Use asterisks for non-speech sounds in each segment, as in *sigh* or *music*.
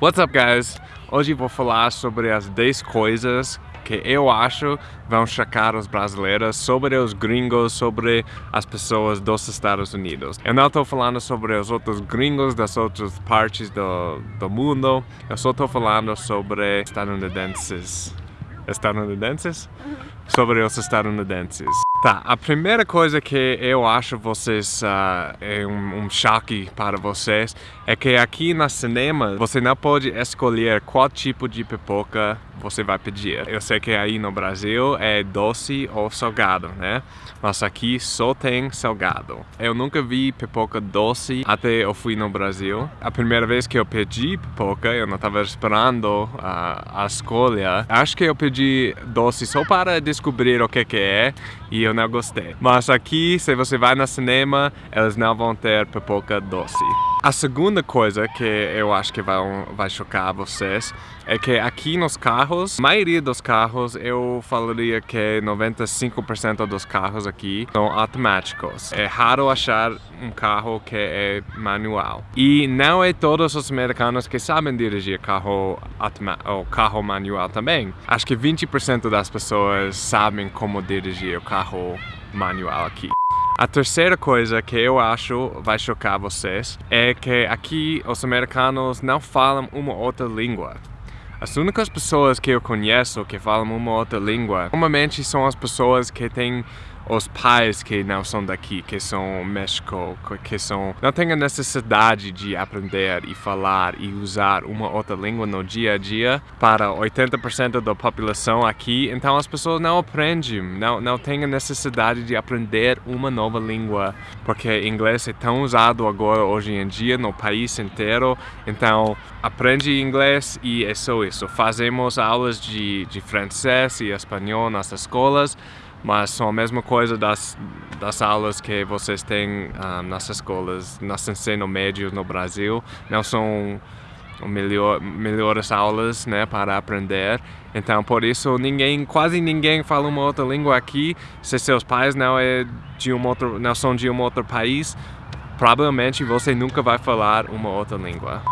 What's up guys? Hoje vou falar sobre as 10 coisas que eu acho vão chocar os brasileiros sobre os gringos, sobre as pessoas dos Estados Unidos. Eu não estou falando sobre os outros gringos das outras partes do, do mundo, eu só estou falando sobre estadunidenses. Estadunidenses? Sobre os estadunidenses. Tá, a primeira coisa que eu acho vocês uh, é um, um, choque para vocês é que aqui na cinema você não pode escolher qual tipo de pipoca você vai pedir. Eu sei que aí no Brasil é doce ou salgado, né? Mas aqui só tem salgado. Eu nunca vi pipoca doce até eu fui no Brasil. A primeira vez que eu pedi pipoca, eu não estava esperando a, a escolha. Acho que eu pedi doce só para descobrir o que que é e eu não gostei. Mas aqui, se você vai no cinema, eles não vão ter pipoca doce. A segunda coisa que eu acho que vai, vai chocar vocês é que aqui nos carros, a maioria dos carros, eu falaria que 95% dos carros aqui são automáticos. É raro achar um carro que é manual. E não é todos os americanos que sabem dirigir carro, ou carro manual também. Acho que 20% das pessoas sabem como dirigir o carro manual aqui. A terceira coisa que eu acho vai chocar vocês é que aqui os americanos não falam uma outra língua. As únicas pessoas que eu conheço que falam uma outra língua, normalmente são as pessoas que têm os pais que não são daqui, que são México, que são não têm a necessidade de aprender e falar e usar uma outra língua no dia a dia para 80% da população aqui, então as pessoas não aprendem, não, não têm a necessidade de aprender uma nova língua, porque inglês é tão usado agora hoje em dia no país inteiro, então aprende inglês e é só isso. Fazemos aulas de, de francês e espanhol nas escolas, mas são a mesma coisa das, das aulas que vocês têm uh, nas escolas, nas ensino médio no Brasil. Não são melhor, melhores aulas né, para aprender. Então, por isso, ninguém, quase ninguém fala uma outra língua aqui. Se seus pais não, é de um outro, não são de um outro país, provavelmente você nunca vai falar uma outra língua.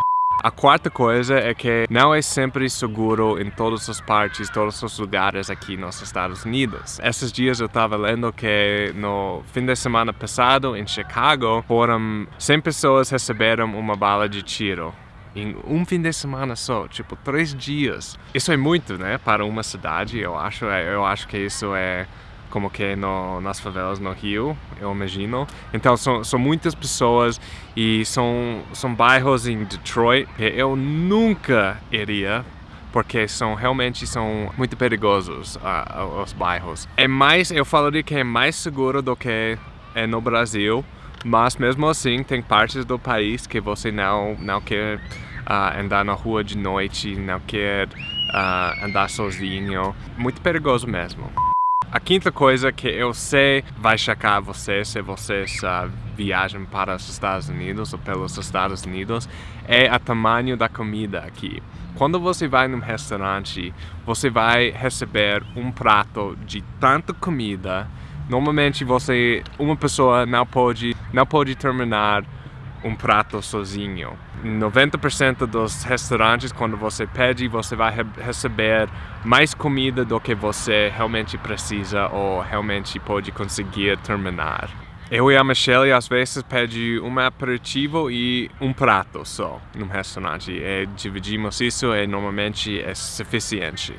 A quarta coisa é que não é sempre seguro em todas as partes, todos os lugares aqui nos Estados Unidos. Esses dias eu estava lendo que no fim de semana passado, em Chicago, foram 100 pessoas receberam uma bala de tiro em um fim de semana só, tipo três dias. Isso é muito, né, para uma cidade, eu acho. Eu acho que isso é como que no, nas favelas no Rio, eu imagino. Então são, são muitas pessoas e são, são bairros em Detroit que eu nunca iria porque são realmente são muito perigosos uh, os bairros. É mais, eu falaria que é mais seguro do que é no Brasil, mas mesmo assim tem partes do país que você não não quer uh, andar na rua de noite, não quer uh, andar sozinho, muito perigoso mesmo. A quinta coisa que eu sei vai chocar você se vocês uh, viajam para os Estados Unidos ou pelos Estados Unidos é o tamanho da comida aqui. Quando você vai num restaurante, você vai receber um prato de tanta comida. Normalmente você, uma pessoa não pode, não pode terminar um prato sozinho. 90% dos restaurantes, quando você pede, você vai re receber mais comida do que você realmente precisa ou realmente pode conseguir terminar. Eu e a Michelle às vezes pede um aperitivo e um prato só no restaurante. E dividimos isso e normalmente é suficiente.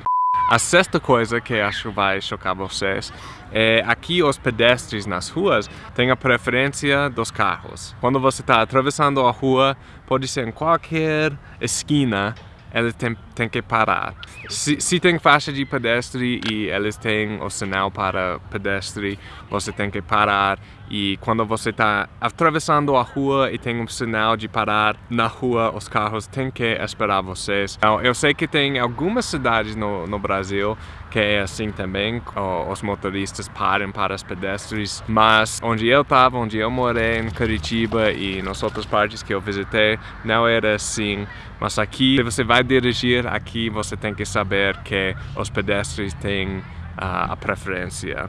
A sexta coisa que acho vai chocar vocês é aqui os pedestres nas ruas têm a preferência dos carros. Quando você está atravessando a rua, pode ser em qualquer esquina, ele tem, tem que parar. Se, se, tem faixa de pedestre e eles têm o sinal para pedestre, você tem que parar. E quando você está atravessando a rua e tem um sinal de parar na rua, os carros têm que esperar vocês. Então, eu sei que tem algumas cidades no, no Brasil que é assim também, os motoristas param para os pedestres, mas onde eu estava, onde eu morei, em Curitiba e nas outras partes que eu visitei, não era assim. Mas aqui, se você vai dirigir aqui, você tem que saber que os pedestres têm uh, a preferência.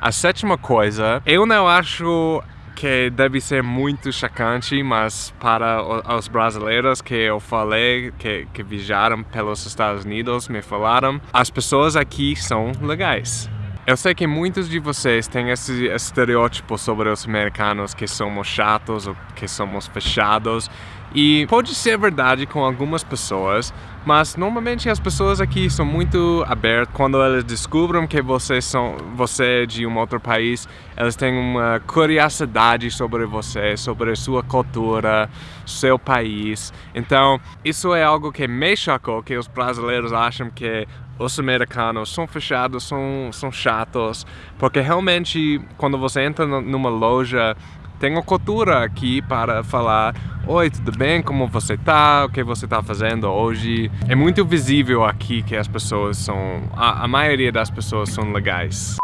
A sétima coisa, eu não acho que deve ser muito chocante, mas para os brasileiros que eu falei, que, que viajaram pelos Estados Unidos, me falaram, as pessoas aqui são legais. Eu sei que muitos de vocês têm esse estereótipo sobre os americanos que somos chatos ou que somos fechados e pode ser verdade com algumas pessoas, mas normalmente as pessoas aqui são muito abertas. Quando elas descobrem que vocês são, você é de um outro país, elas têm uma curiosidade sobre você, sobre sua cultura, seu país. Então, isso é algo que me chocou, que os brasileiros acham que os americanos são fechados, são, são chatos, porque realmente quando você entra numa loja tenho cultura aqui para falar Oi, tudo bem? Como você tá? O que você tá fazendo hoje? É muito visível aqui que as pessoas são... A, a maioria das pessoas são legais.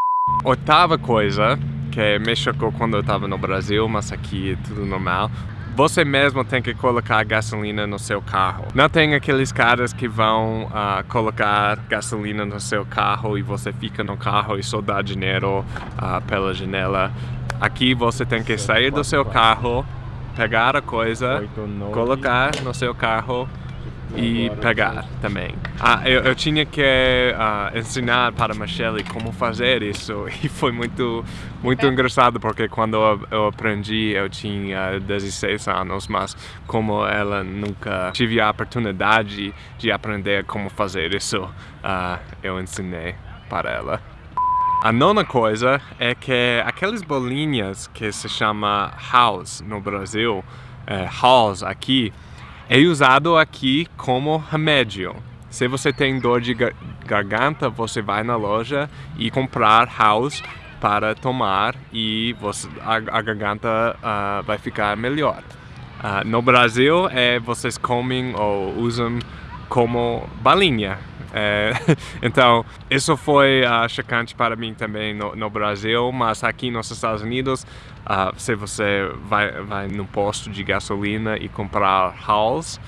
Oitava coisa, que me chocou quando eu estava no Brasil, mas aqui é tudo normal. Você mesmo tem que colocar gasolina no seu carro. Não tem aqueles caras que vão uh, colocar gasolina no seu carro e você fica no carro e só dá dinheiro uh, pela janela. Aqui você tem que sair do seu carro, pegar a coisa, colocar no seu carro e pegar também. Ah, eu, eu tinha que uh, ensinar para a Michelle como fazer isso *laughs* e foi muito, muito engraçado porque quando eu aprendi eu tinha 16 anos, mas como ela nunca tive a oportunidade de aprender como fazer isso, uh, eu ensinei para ela. A nona coisa é que aquelas bolinhas que se chama house no Brasil, é, house aqui, é usado aqui como remédio. Se você tem dor de garganta, você vai na loja e comprar house para tomar e você, a, a garganta uh, vai ficar melhor. Uh, no Brasil, é, vocês comem ou usam como balinha. É, *laughs* então, isso foi uh, chocante para mim também no, no, Brasil, mas aqui nos Estados Unidos, uh, se você vai, vai no posto de gasolina e comprar Halls,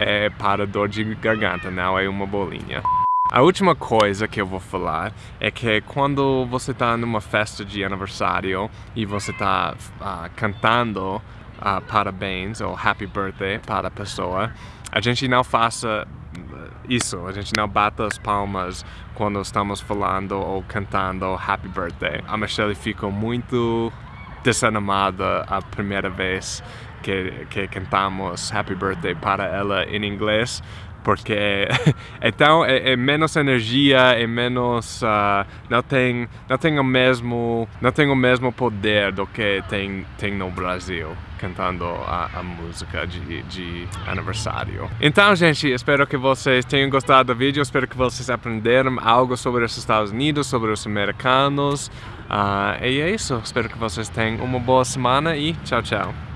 é para dor de garganta, não é uma bolinha. A última coisa que eu vou falar é que quando você está numa festa de aniversário e você está uh, cantando uh, parabéns ou happy birthday para a pessoa, a gente não faça isso, a gente não bata as palmas quando estamos falando ou cantando happy birthday. A Michelle ficou muito desanimada a primeira vez que, que cantamos happy birthday para ela em inglês porque *laughs* então é, é, menos energia é menos uh, não tem não tem o mesmo não tem o mesmo poder do que tem tem no Brasil cantando a, a música de, de aniversário. Então, gente, espero que vocês tenham gostado do vídeo, espero que vocês aprenderam algo sobre os Estados Unidos, sobre os americanos. Uh, e é isso, espero que vocês tenham uma boa semana e tchau, tchau.